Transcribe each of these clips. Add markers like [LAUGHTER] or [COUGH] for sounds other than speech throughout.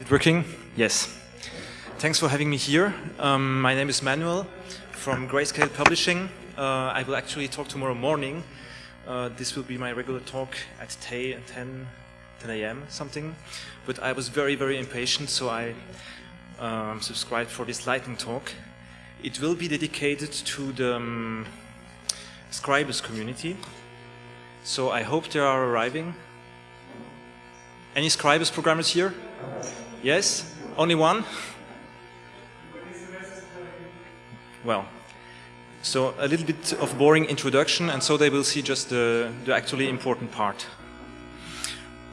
It working? Yes. Thanks for having me here. Um, my name is Manuel from Grayscale Publishing. Uh, I will actually talk tomorrow morning. Uh, this will be my regular talk at 10, 10, 10 a.m. something. But I was very, very impatient, so I um, subscribed for this lightning talk. It will be dedicated to the um, Scribus community. So I hope they are arriving. Any Scribus programmers here? Yes? Only one? Well, so a little bit of boring introduction and so they will see just the, the actually important part.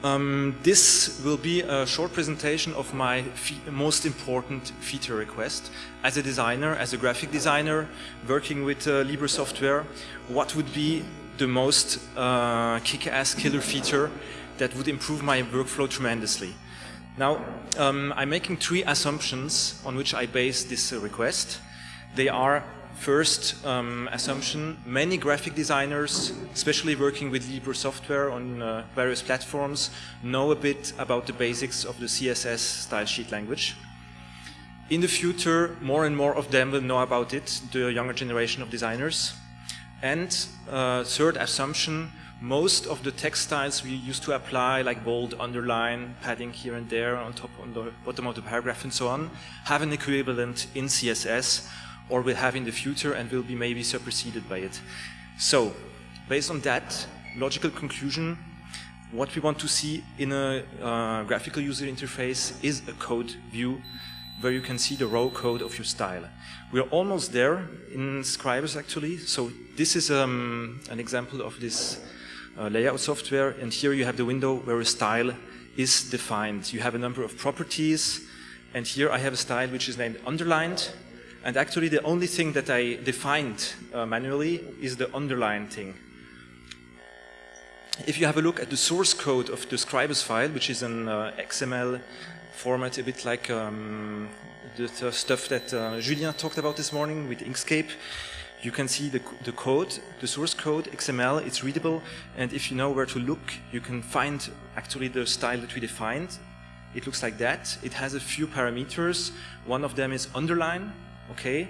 Um, this will be a short presentation of my most important feature request. As a designer, as a graphic designer, working with uh, Libre software, what would be the most uh, kick-ass killer feature that would improve my workflow tremendously. Now, um, I'm making three assumptions on which I base this uh, request. They are, first um, assumption, many graphic designers, especially working with Libre software on uh, various platforms, know a bit about the basics of the CSS style sheet language. In the future, more and more of them will know about it, the younger generation of designers. And uh, third assumption, most of the text styles we used to apply, like bold, underline, padding here and there on top, on the bottom of the paragraph and so on, have an equivalent in CSS or will have in the future and will be maybe superseded by it. So, based on that logical conclusion, what we want to see in a uh, graphical user interface is a code view where you can see the raw code of your style. We are almost there in Scribus actually. So this is um, an example of this uh, layout software and here you have the window where a style is defined. You have a number of properties and here I have a style which is named underlined and actually the only thing that I defined uh, manually is the underline thing. If you have a look at the source code of the Scribus file, which is an uh, XML format, a bit like um, the stuff that uh, Julien talked about this morning with Inkscape, you can see the, the code, the source code, XML, it's readable, and if you know where to look, you can find actually the style that we defined. It looks like that. It has a few parameters. One of them is underline, okay?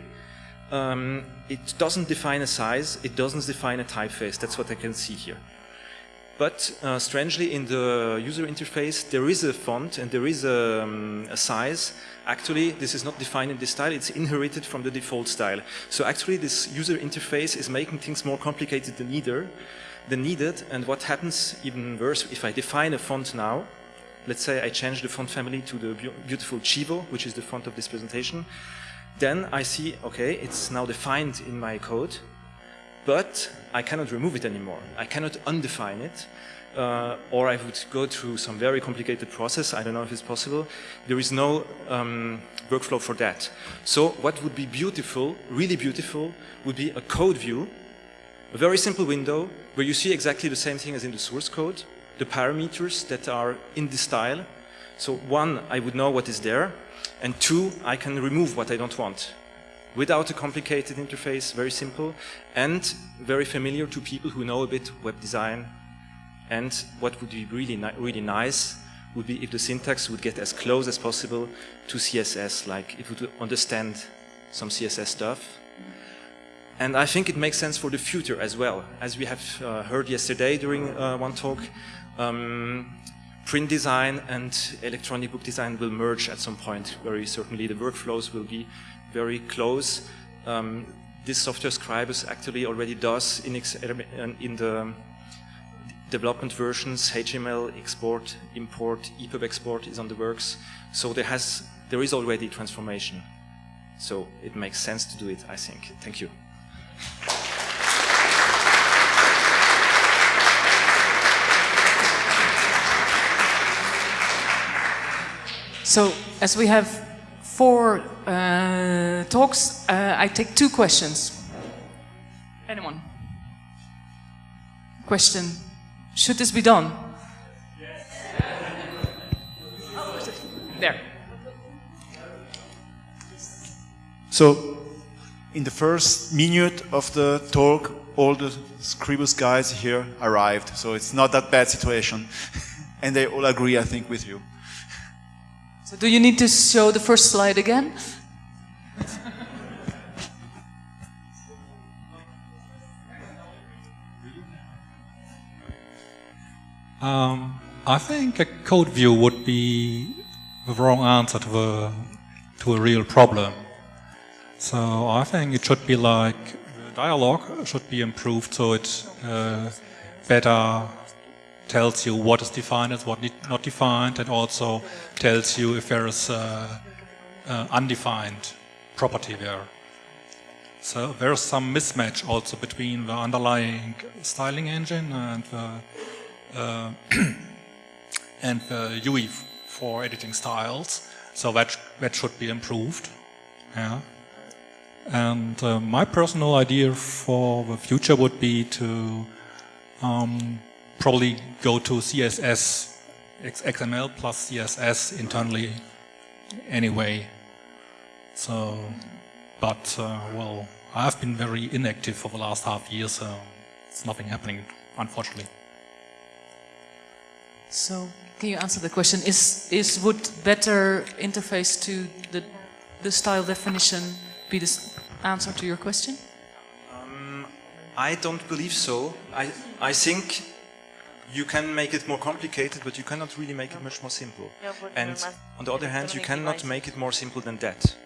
Um, it doesn't define a size, it doesn't define a typeface, that's what I can see here. But uh, strangely, in the user interface, there is a font and there is a, um, a, size. Actually, this is not defined in this style, it's inherited from the default style. So actually, this user interface is making things more complicated than neither, than needed. And what happens even worse, if I define a font now, let's say I change the font family to the beautiful Chivo, which is the font of this presentation, then I see, okay, it's now defined in my code, but I cannot remove it anymore. I cannot undefine it, uh, or I would go through some very complicated process. I don't know if it's possible. There is no um, workflow for that. So what would be beautiful, really beautiful, would be a code view, a very simple window where you see exactly the same thing as in the source code, the parameters that are in the style. So one, I would know what is there, and two, I can remove what I don't want without a complicated interface, very simple, and very familiar to people who know a bit web design. And what would be really, ni really nice would be if the syntax would get as close as possible to CSS, like it would understand some CSS stuff. And I think it makes sense for the future as well. As we have uh, heard yesterday during uh, one talk, um, print design and electronic book design will merge at some point. Very certainly the workflows will be very close. Um, this software Scribus actually already does in, in the development versions, HTML export, import, EPUB export is on the works. So there has there is already transformation. So it makes sense to do it, I think. Thank you. So as we have four uh, talks, uh, I take two questions. Anyone? Question. Should this be done? There. So, in the first minute of the talk, all the Scribus guys here arrived. So it's not that bad situation. [LAUGHS] and they all agree, I think, with you. So do you need to show the first slide again? Um, I think a code view would be the wrong answer to the to a real problem. So I think it should be like the dialogue should be improved so it uh, better tells you what is defined and what not defined, and also tells you if there is uh, uh, undefined property there. So there's some mismatch also between the underlying styling engine and the [CLEARS THROAT] and the UI for editing styles. So that that should be improved. Yeah. And uh, my personal idea for the future would be to um, probably go to CSS, XML plus CSS internally anyway. So, but uh, well, I've been very inactive for the last half year, so it's nothing happening, unfortunately. So, can you answer the question? Is is would better interface to the the style definition be the answer to your question? Um, I don't believe so. I I think you can make it more complicated, but you cannot really make it much more simple. And on the other hand, you cannot make it more simple than that.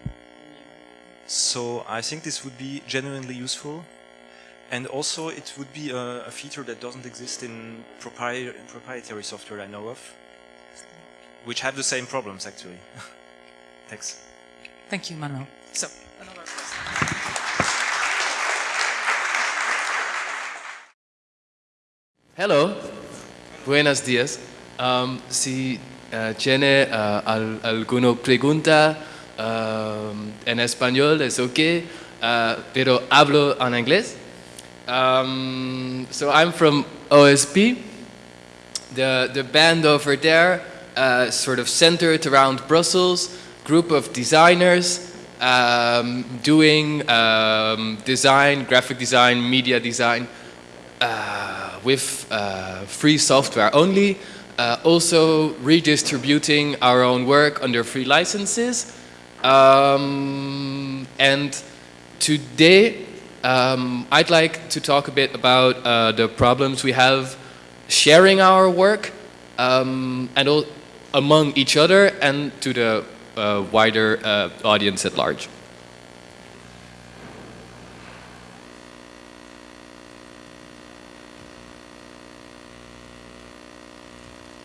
So I think this would be genuinely useful. And also it would be a, a feature that doesn't exist in propri proprietary software I know of, which have the same problems actually. [LAUGHS] Thanks. Thank you, Manuel. So, another question. Hello, buenos días. Um, si uh, tiene uh, al, alguna pregunta um, en español es ok, uh, pero hablo en inglés. Um, so I'm from OSP. The, the band over there, uh, sort of centered around Brussels, group of designers um, doing um, design, graphic design, media design uh, with uh, free software only. Uh, also redistributing our own work under free licenses. Um, and today um, I'd like to talk a bit about uh, the problems we have sharing our work um, and all, among each other and to the uh, wider uh, audience at large.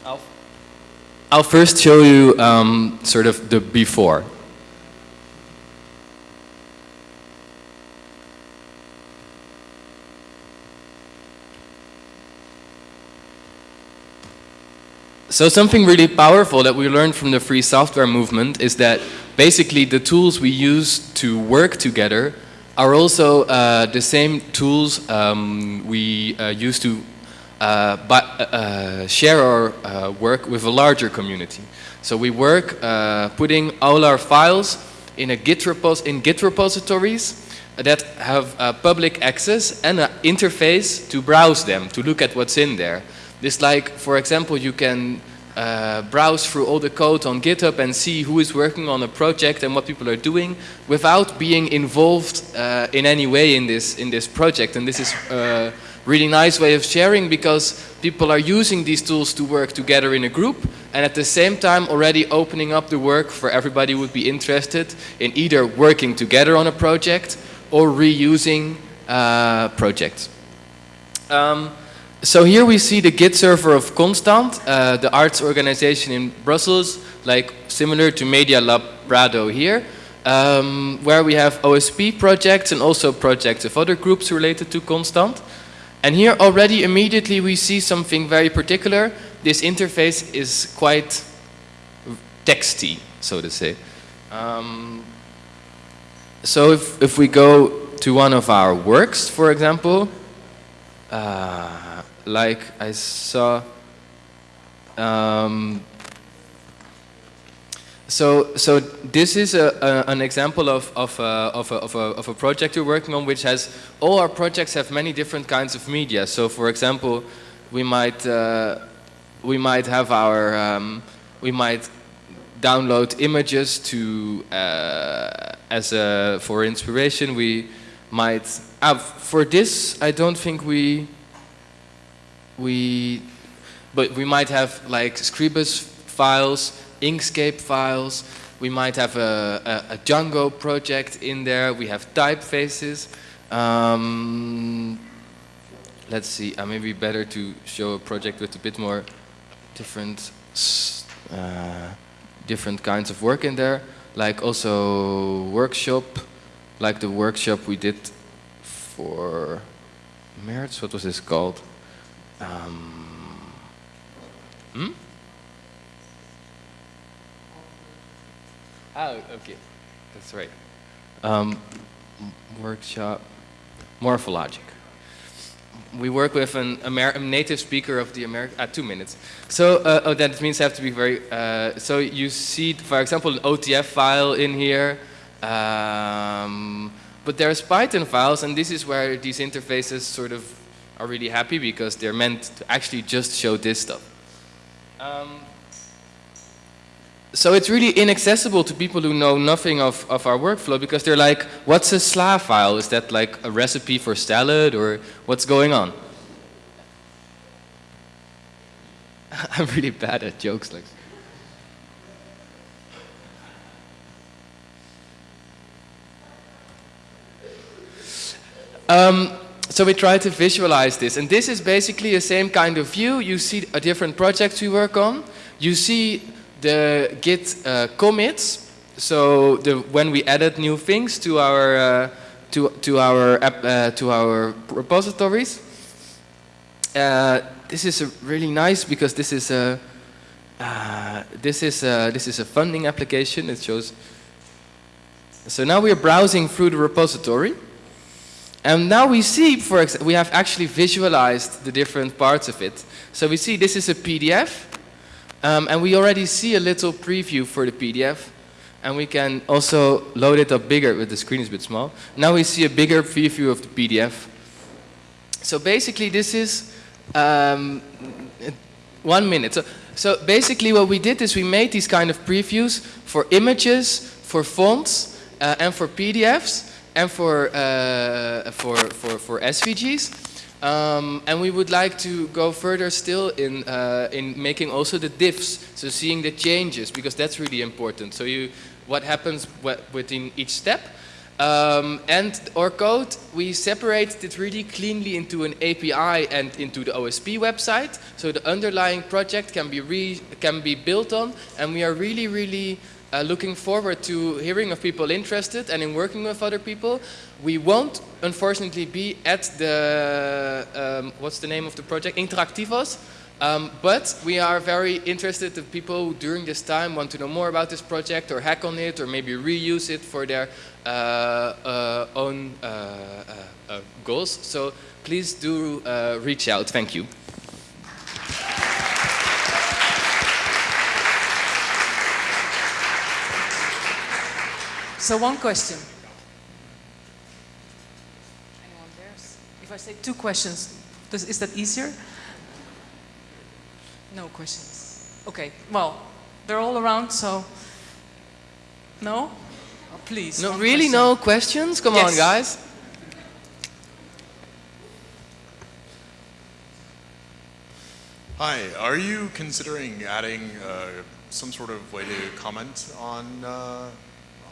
I'll, I'll first show you um, sort of the before. So something really powerful that we learned from the free software movement is that basically the tools we use to work together are also uh, the same tools um, we uh, use to uh, uh, share our uh, work with a larger community. So we work uh, putting all our files in a Git repos in Git repositories that have public access and an interface to browse them, to look at what's in there. This like, for example, you can uh, browse through all the code on GitHub and see who is working on a project and what people are doing without being involved uh, in any way in this, in this project. And this is a really nice way of sharing because people are using these tools to work together in a group and at the same time already opening up the work for everybody who would be interested in either working together on a project or reusing uh, projects. Um, so here we see the Git server of Constant, uh, the arts organization in Brussels, like similar to Media Lab Prado here, um, where we have OSP projects and also projects of other groups related to Constant. And here already immediately we see something very particular. This interface is quite texty, so to say. Um, so if, if we go to one of our works, for example, uh, like I saw. Um, so, so this is a, a, an example of, of, a, of, of, of, a, project we're working on which has, all our projects have many different kinds of media. So for example, we might, uh, we might have our, um, we might download images to uh, as a for inspiration. We might uh, for this. I don't think we we but we might have like Scribus files, Inkscape files. We might have a, a, a Django project in there. We have typefaces. Um, let's see. Uh, maybe better to show a project with a bit more different uh, different kinds of work in there, like also workshop, like the workshop we did for Merz. What was this called? Um, hmm? Oh, okay, that's right. Um, workshop, Morphologic we work with an Amer native speaker of the American, uh, two minutes. So uh, oh, that means I have to be very, uh, so you see, for example, an OTF file in here, um, but there's Python files, and this is where these interfaces sort of are really happy because they're meant to actually just show this stuff. Um, so it's really inaccessible to people who know nothing of, of our workflow because they're like, what's a SLA file? Is that like a recipe for salad or what's going on? [LAUGHS] I'm really bad at jokes like um, so we try to visualize this and this is basically the same kind of view. You see a different projects we work on. You see the Git uh, commits. So the, when we added new things to our uh, to to our app, uh, to our repositories, uh, this is really nice because this is a uh, this is a, this is a funding application. It shows. So now we are browsing through the repository. And now we see, for we have actually visualized the different parts of it. So we see this is a PDF. Um, and we already see a little preview for the PDF. And we can also load it up bigger, but the screen is a bit small. Now we see a bigger preview of the PDF. So basically this is um, one minute. So, so basically what we did is we made these kind of previews for images, for fonts, uh, and for PDFs, and for, uh, for, for, for SVGs. Um, and we would like to go further still in, uh, in making also the diffs, so seeing the changes, because that's really important. So you, what happens within each step. Um, and our code, we separate it really cleanly into an API and into the OSP website. So the underlying project can be, re can be built on, and we are really, really uh, looking forward to hearing of people interested and in working with other people. We won't, unfortunately, be at the, um, what's the name of the project, Interactivos, um, but we are very interested in people who during this time want to know more about this project or hack on it or maybe reuse it for their uh, uh, own uh, uh, uh, goals. So please do reach out. Thank you. So one question. Anyone dares? If I say two questions, does, is that easier? No questions. Okay, well, they're all around, so no? Oh, please. No, really question. no questions? Come yes. on, guys. Hi, are you considering adding uh, some sort of way to comment on uh,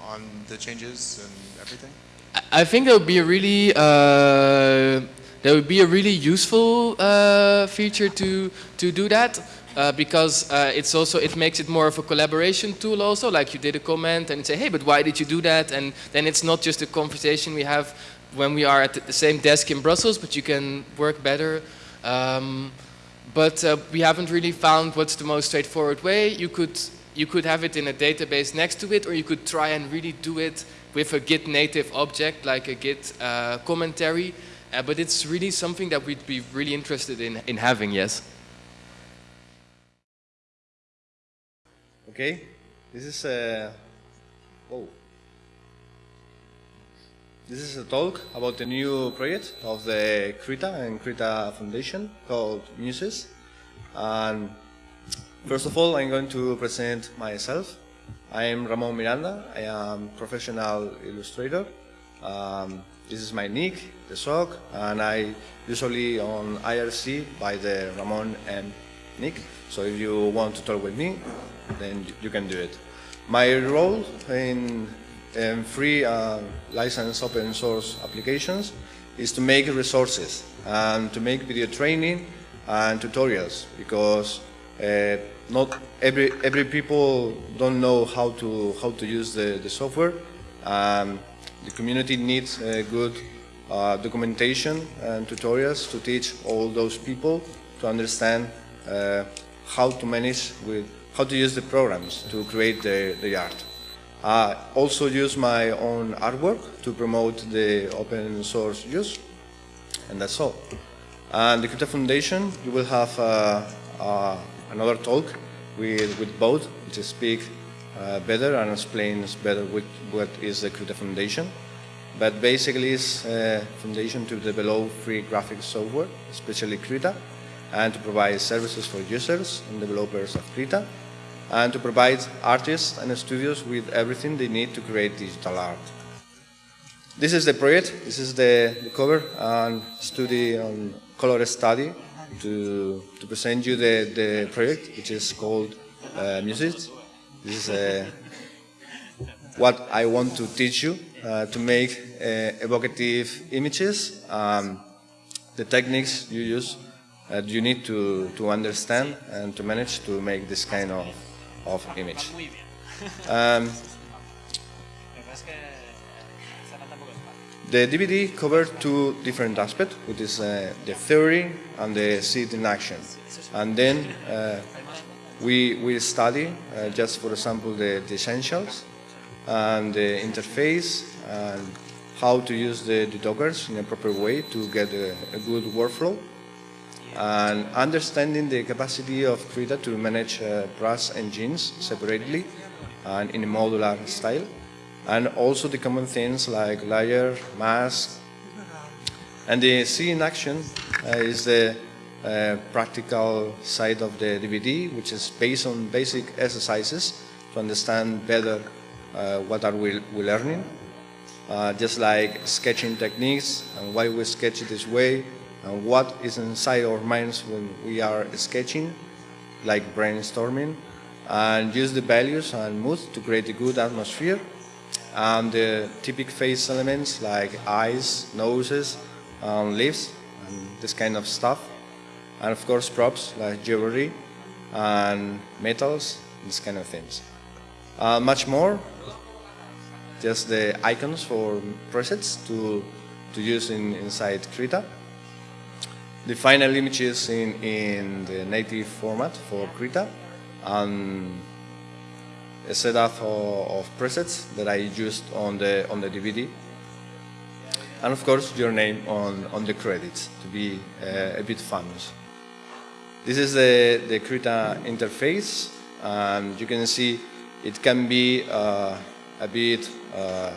on the changes and everything? I think that would be a really uh, that would be a really useful uh, feature to to do that. Uh, because uh, it's also it makes it more of a collaboration tool also like you did a comment and say hey but why did you do that and then it's not just a conversation we have when we are at the same desk in Brussels but you can work better um, but uh, we haven't really found what's the most straightforward way you could you could have it in a database next to it, or you could try and really do it with a Git native object, like a Git uh, commentary. Uh, but it's really something that we'd be really interested in, in having, yes. Okay, this is a, oh. This is a talk about the new project of the Krita and Krita Foundation called Muses. And First of all, I'm going to present myself. I am Ramon Miranda. I am professional illustrator. Um, this is my nick, the sock, and I usually on IRC by the Ramon M nick. So if you want to talk with me, then you can do it. My role in, in free uh, license open source applications is to make resources and to make video training and tutorials because uh, not every every people don't know how to how to use the, the software. Um, the community needs uh, good uh, documentation and tutorials to teach all those people to understand uh, how to manage with how to use the programs to create the, the art. I also use my own artwork to promote the open source use, and that's all. And the Krita Foundation, you will have uh, uh, another talk with, with both, to speak uh, better and explains better what, what is the Krita Foundation. But basically it's a foundation to develop free graphic software, especially Krita, and to provide services for users and developers of Krita, and to provide artists and studios with everything they need to create digital art. This is the project, this is the, the cover and study on color study to, to present you the, the project, which is called uh, Muses. This is uh, what I want to teach you uh, to make uh, evocative images, um, the techniques you use that you need to, to understand and to manage to make this kind of, of image. Um, [LAUGHS] The DVD covers two different aspects, which is uh, the theory and the seed in action. And then uh, we we study uh, just for example the, the, essentials and the interface and how to use the, the Dockers in a proper way to get a, a good workflow and understanding the capacity of Krita to manage uh, brush engines separately and in a modular style and also the common things like layer, mask, and the see in action uh, is the uh, practical side of the DVD, which is based on basic exercises to understand better uh, what are we, we learning. Uh, just like sketching techniques and why we sketch it this way and what is inside our minds when we are sketching, like brainstorming, and use the values and mood to create a good atmosphere and the typical face elements like eyes, noses, um, lips, and this kind of stuff. And of course props like jewelry and metals, this kind of things. Uh, much more, just the icons for presets to, to use in, inside Krita. The final images in, in the native format for Krita and a setup of, of presets that I used on the on the DVD, and of course your name on on the credits to be uh, a bit famous. This is the the Krita interface, and you can see it can be uh, a bit uh,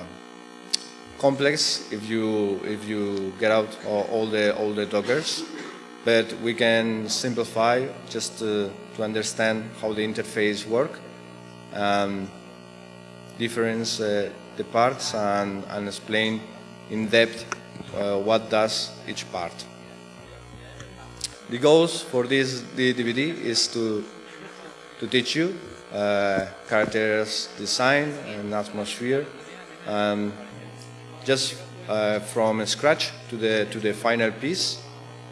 complex if you if you get out all the all the dockers, but we can simplify just to, to understand how the interface work um, difference uh, the parts and, and, explain in depth uh, what does each part. The goals for this DVD is to, to teach you uh, characters design and atmosphere um, just uh, from scratch to the, to the final piece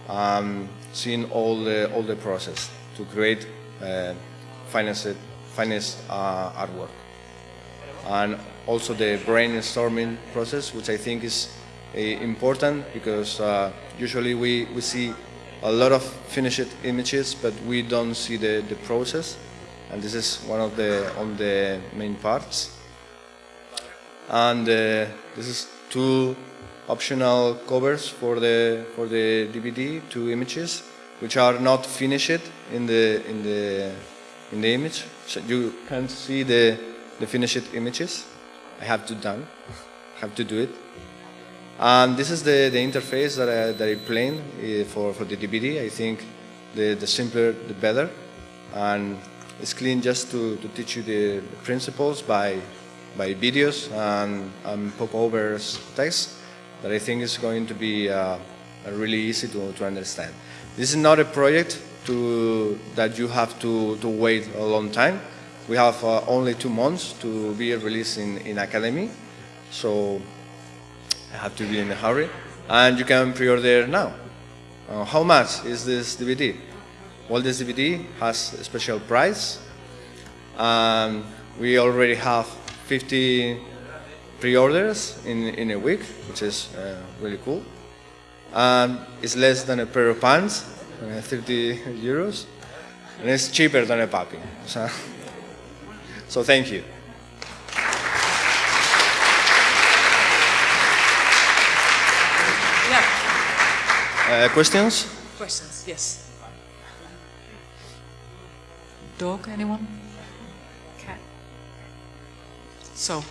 um, seeing all the, all the process to create uh, finance finest uh, artwork. And also the brainstorming process, which I think is uh, important because uh, usually we, we see a lot of finished images, but we don't see the, the process. And this is one of the, on the main parts. And this is two optional covers for the, for the DVD, two images, which are not finished in the, in the in the image. So you can't see the, the finished images. I have to done, [LAUGHS] have to do it. And this is the, the interface that I, that I plan for, for the DVD. I think the, the simpler, the better. And It's clean just to, to teach you the principles by, by videos and, and popovers text that I think is going to be uh, really easy to, to understand. This is not a project to, that you have to, to wait a long time. We have uh, only two months to be released in, in Akademy, so I have to be in a hurry. And you can pre-order now. Uh, how much is this DVD? Well, this DVD has a special price. Um, we already have 50 pre-orders in, in a week, which is uh, really cool. And it's less than a pair of pants, 30 euros. And it's cheaper than a puppy. So, [LAUGHS] so thank you. Yeah. Uh, questions? Questions? Yes. Dog? Anyone? Cat. So,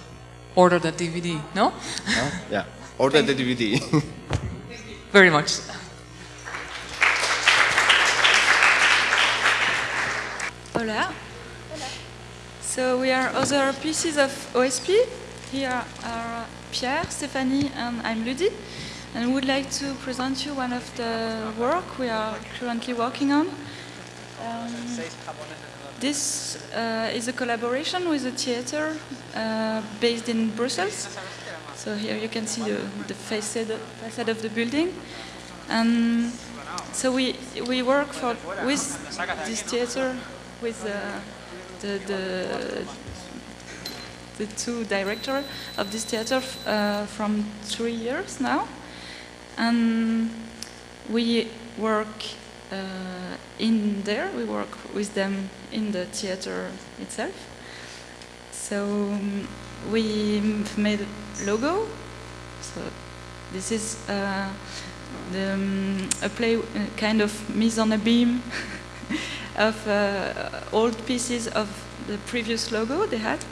order the DVD. No? Huh? Yeah. [LAUGHS] Order the DVD. [LAUGHS] Very much. Hola. So we are other pieces of OSP. Here are Pierre, Stephanie, and I'm Ludi. And we would like to present you one of the work we are currently working on. Um, this uh, is a collaboration with a theater uh, based in Brussels. So here you can see the, the facade, facade of the building. And so we, we work for, with this theater, with uh, the, the, the two directors of this theater uh, from three years now. And we work uh, in there, we work with them in the theater itself. So um, we made logo. So this is uh, the, um, a play, uh, kind of mise en abyme of uh, old pieces of the previous logo they had.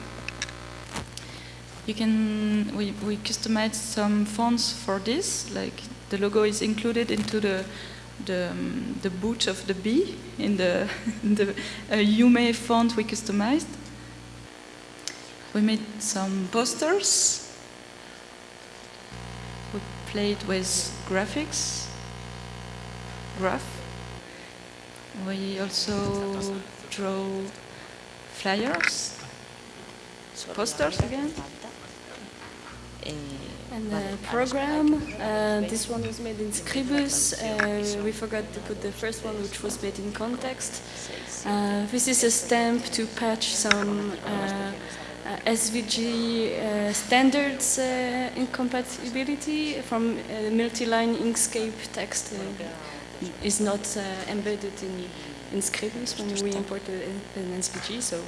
You can, we, we customized some fonts for this, like the logo is included into the the, um, the boot of the bee in the, [LAUGHS] the uh, Yume font we customized. We made some posters. We played with graphics, graph. We also draw flyers, posters again. And the program, uh, this one was made in Scribus. Uh, we forgot to put the first one, which was made in ConTeXt. Uh, this is a stamp to patch some uh, uh, SVG uh, standards incompatibility from multi-line Inkscape text is not embedded in, in Scribus when we imported an SVG, so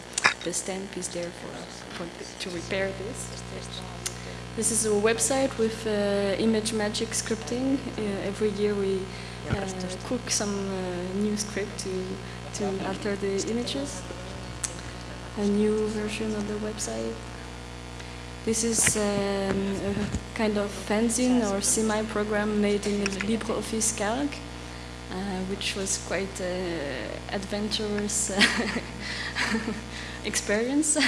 the stamp is there for, for to repair this. This is a website with uh, ImageMagick scripting. Uh, every year we uh, cook some uh, new script to, to alter the images. A new version of the website. This is um, a kind of fanzine or semi-program made in LibreOffice Calc, uh, which was quite uh, adventurous [LAUGHS] experience. [LAUGHS]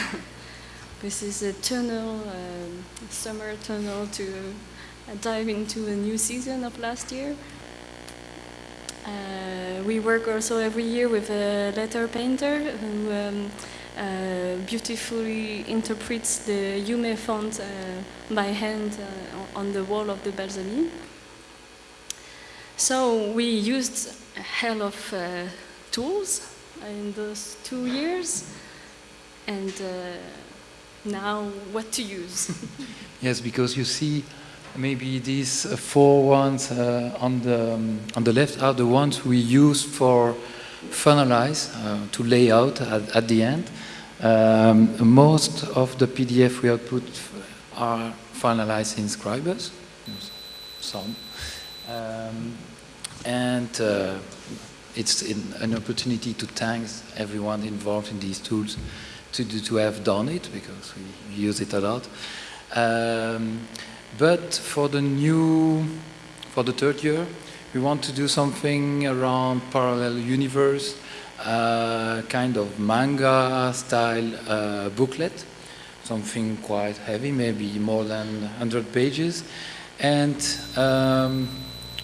This is a tunnel, um, summer tunnel to uh, dive into a new season of last year. Uh, we work also every year with a letter painter who um, uh, beautifully interprets the Yume font uh, by hand uh, on the wall of the balcony. So we used a hell of uh, tools in those two years and now what to use. [LAUGHS] yes, because you see maybe these uh, four ones uh, on, the, um, on the left are the ones we use for finalize, uh, to lay out at, at the end. Um, most of the PDF we output are finalized in Scribus, some. Um, and uh, it's an opportunity to thank everyone involved in these tools to, to have done it because we use it a lot. Um, but for the new, for the third year, we want to do something around parallel universe a kind of manga style uh, booklet, something quite heavy, maybe more than 100 pages, and um,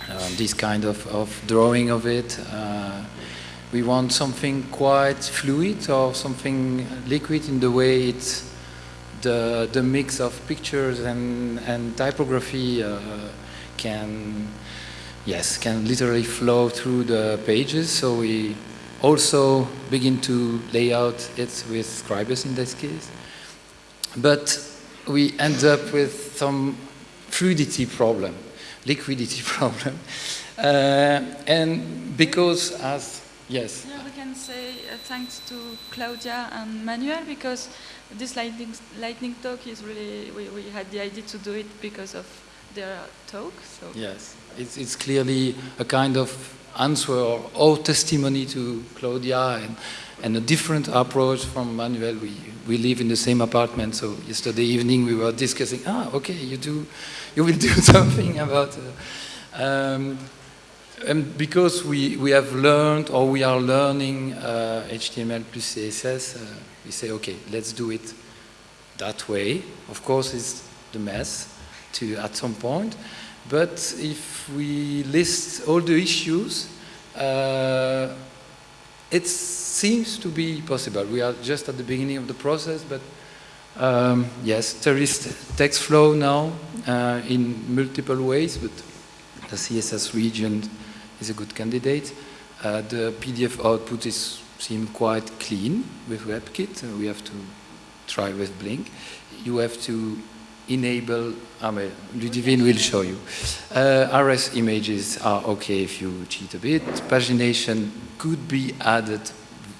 uh, this kind of, of drawing of it. Uh, we want something quite fluid or something liquid in the way it's the, the mix of pictures and, and typography uh, can, yes, can literally flow through the pages. So we also begin to lay out it with Scribus in this case. But we end up with some fluidity problem, liquidity [LAUGHS] problem. Uh, and because as, yes. Yeah, we can say uh, thanks to Claudia and Manuel because this lightning, lightning talk is really, we, we had the idea to do it because of their talk. So. Yes, it's, it's clearly a kind of answer or, or testimony to Claudia and, and a different approach from Manuel. We, we live in the same apartment, so yesterday evening we were discussing, ah, okay, you do, you will [LAUGHS] do something about, uh, um, and because we, we have learned or we are learning uh, HTML plus CSS, uh, we say, okay, let's do it that way. Of course, it's the mess to at some point, but if we list all the issues, uh, it seems to be possible. We are just at the beginning of the process, but um, yes, there is text flow now uh, in multiple ways, but the CSS region is a good candidate. Uh, the PDF output is seem quite clean with WebKit. We have to try with Blink. You have to enable, I mean, Ludivine will show you. Uh, RS images are okay if you cheat a bit. Pagination could be added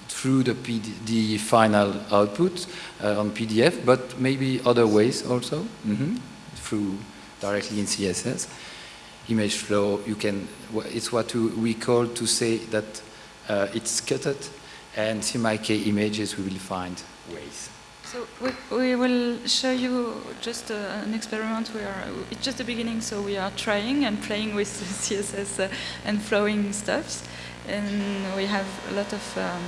through the, PD, the final output uh, on PDF, but maybe other ways also, mm -hmm, through directly in CSS. Image flow, you can, it's what we call to say that uh, it's cutted and CMYK images we will find ways. So we, we will show you just uh, an experiment. We are it's just the beginning, so we are trying and playing with [LAUGHS] CSS uh, and flowing stuffs, and we have a lot of um,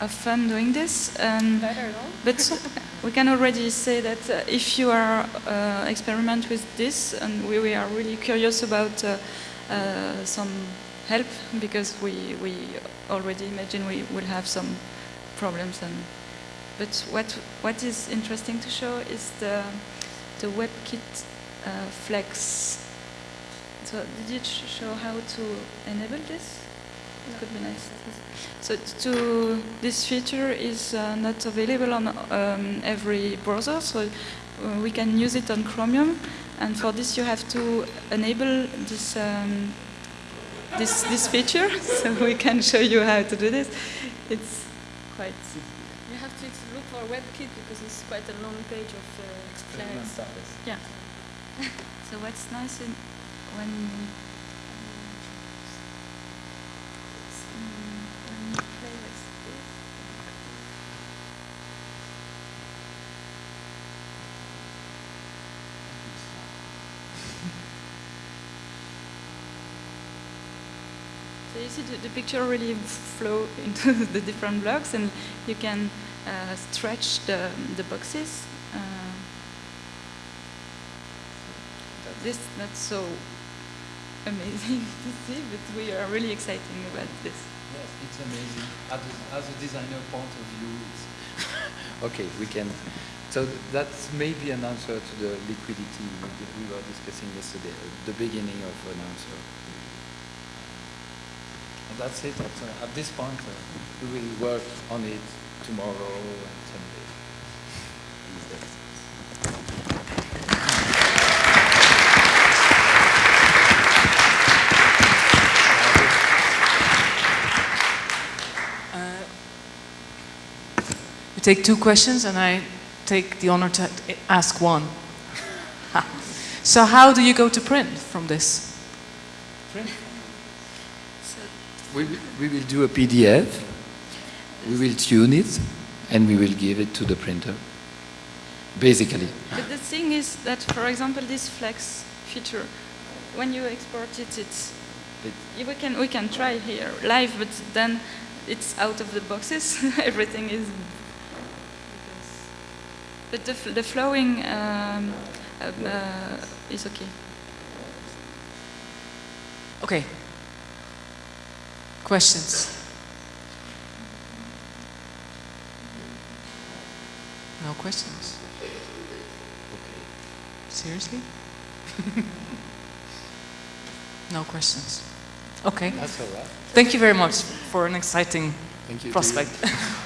of fun doing this. Um, but we can already say that uh, if you are uh, experiment with this, and we, we are really curious about uh, uh, some help because we, we already imagine we will have some problems and but what what is interesting to show is the the WebKit uh, Flex. So did you show how to enable this? It could be nice. So to this feature is uh, not available on um, every browser, so uh, we can use it on Chromium, and for this you have to enable this um, this, this feature, [LAUGHS] so we can show you how to do this. It's quite... You have to look for WebKit because it's quite a long page of uh, flags. Yeah. [LAUGHS] so what's nice in, when, when you play with this, So you see the, the, picture really flow into [LAUGHS] the different blocks and you can uh, stretch the, the boxes. Uh, this not so [LAUGHS] amazing [LAUGHS] to see, but we are really excited about this. Yes, it's amazing. As a, as a designer point of view, okay, we can. So that's maybe an answer to the liquidity we were discussing yesterday, the beginning of an answer. That's it. At, uh, at this point, uh, we will work on it tomorrow and Sunday. Uh, take two questions and I take the honor to ask one. [LAUGHS] so how do you go to print from this? Print? We, we will do a PDF, we will tune it, and we will give it to the printer, basically. But the thing is that, for example, this flex feature, when you export it, it's Yeah, We can we can try here live, but then it's out of the boxes. [LAUGHS] Everything is. But the, the flowing um, um, uh, is okay. Okay. Questions? No questions? Seriously? [LAUGHS] no questions. Okay. That's all right. Thank you very much for an exciting Thank you prospect. [LAUGHS]